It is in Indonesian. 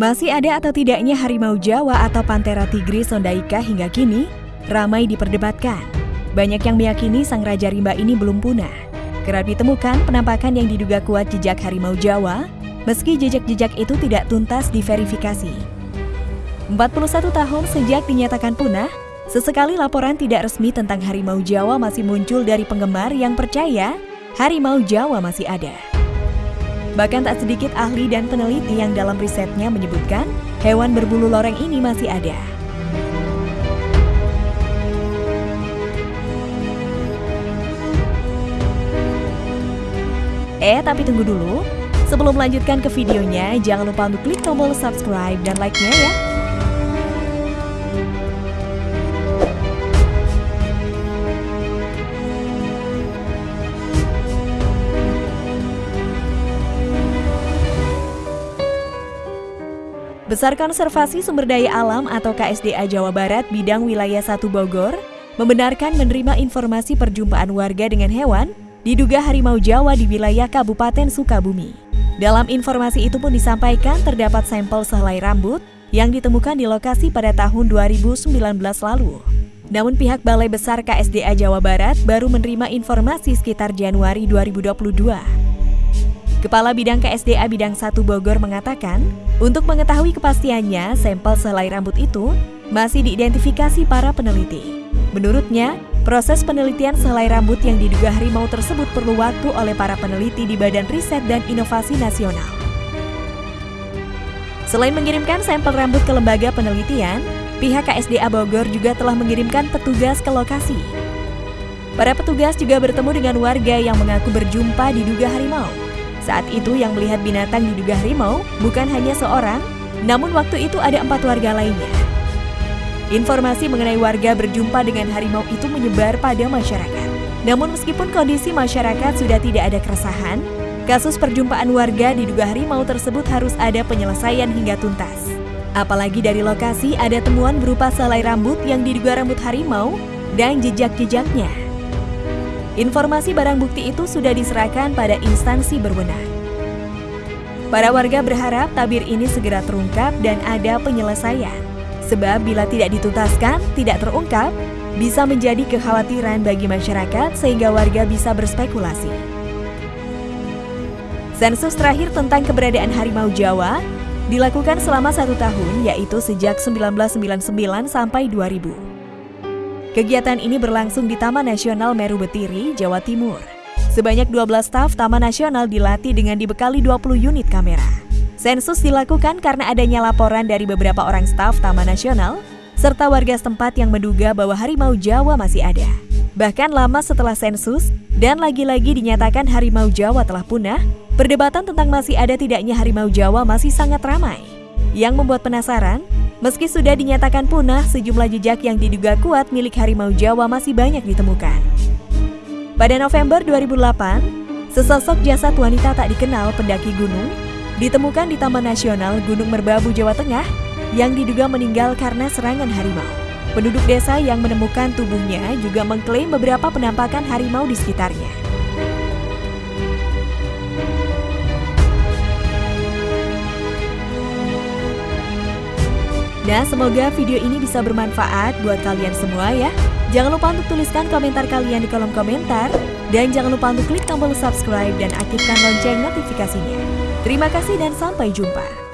Masih ada atau tidaknya harimau Jawa atau Panthera tigris sondaika hingga kini ramai diperdebatkan. Banyak yang meyakini sang Raja Rimba ini belum punah. Kerap ditemukan penampakan yang diduga kuat jejak harimau Jawa, meski jejak-jejak itu tidak tuntas diverifikasi. 41 tahun sejak dinyatakan punah, sesekali laporan tidak resmi tentang harimau Jawa masih muncul dari penggemar yang percaya harimau Jawa masih ada. Bahkan tak sedikit ahli dan peneliti yang dalam risetnya menyebutkan hewan berbulu loreng ini masih ada. Eh, tapi tunggu dulu. Sebelum melanjutkan ke videonya, jangan lupa untuk klik tombol subscribe dan like-nya ya. Besar Konservasi Sumber Daya Alam atau KSDA Jawa Barat bidang wilayah 1 Bogor membenarkan menerima informasi perjumpaan warga dengan hewan diduga harimau Jawa di wilayah Kabupaten Sukabumi. Dalam informasi itu pun disampaikan terdapat sampel sehelai rambut yang ditemukan di lokasi pada tahun 2019 lalu. Namun pihak Balai Besar KSDA Jawa Barat baru menerima informasi sekitar Januari 2022. Kepala Bidang KSDA Bidang 1 Bogor mengatakan, untuk mengetahui kepastiannya, sampel selai rambut itu masih diidentifikasi para peneliti. Menurutnya, proses penelitian selai rambut yang diduga harimau tersebut perlu waktu oleh para peneliti di Badan Riset dan Inovasi Nasional. Selain mengirimkan sampel rambut ke lembaga penelitian, pihak KSDA Bogor juga telah mengirimkan petugas ke lokasi. Para petugas juga bertemu dengan warga yang mengaku berjumpa diduga harimau. Saat itu yang melihat binatang diduga harimau bukan hanya seorang, namun waktu itu ada empat warga lainnya. Informasi mengenai warga berjumpa dengan harimau itu menyebar pada masyarakat. Namun meskipun kondisi masyarakat sudah tidak ada keresahan, kasus perjumpaan warga diduga harimau tersebut harus ada penyelesaian hingga tuntas. Apalagi dari lokasi ada temuan berupa selai rambut yang diduga rambut harimau dan jejak-jejaknya. Informasi barang bukti itu sudah diserahkan pada instansi berwenang. Para warga berharap tabir ini segera terungkap dan ada penyelesaian. Sebab bila tidak dituntaskan, tidak terungkap, bisa menjadi kekhawatiran bagi masyarakat sehingga warga bisa berspekulasi. Sensus terakhir tentang keberadaan harimau Jawa dilakukan selama satu tahun, yaitu sejak 1999 sampai 2000. Kegiatan ini berlangsung di Taman Nasional Meru Betiri, Jawa Timur. Sebanyak 12 staf Taman Nasional dilatih dengan dibekali 20 unit kamera. Sensus dilakukan karena adanya laporan dari beberapa orang staf Taman Nasional serta warga setempat yang menduga bahwa harimau Jawa masih ada. Bahkan lama setelah sensus dan lagi-lagi dinyatakan harimau Jawa telah punah, perdebatan tentang masih ada tidaknya harimau Jawa masih sangat ramai. Yang membuat penasaran, Meski sudah dinyatakan punah, sejumlah jejak yang diduga kuat milik harimau Jawa masih banyak ditemukan. Pada November 2008, sesosok jasad wanita tak dikenal pendaki gunung ditemukan di Taman Nasional Gunung Merbabu, Jawa Tengah yang diduga meninggal karena serangan harimau. Penduduk desa yang menemukan tubuhnya juga mengklaim beberapa penampakan harimau di sekitarnya. Nah, semoga video ini bisa bermanfaat buat kalian semua ya. Jangan lupa untuk tuliskan komentar kalian di kolom komentar. Dan jangan lupa untuk klik tombol subscribe dan aktifkan lonceng notifikasinya. Terima kasih dan sampai jumpa.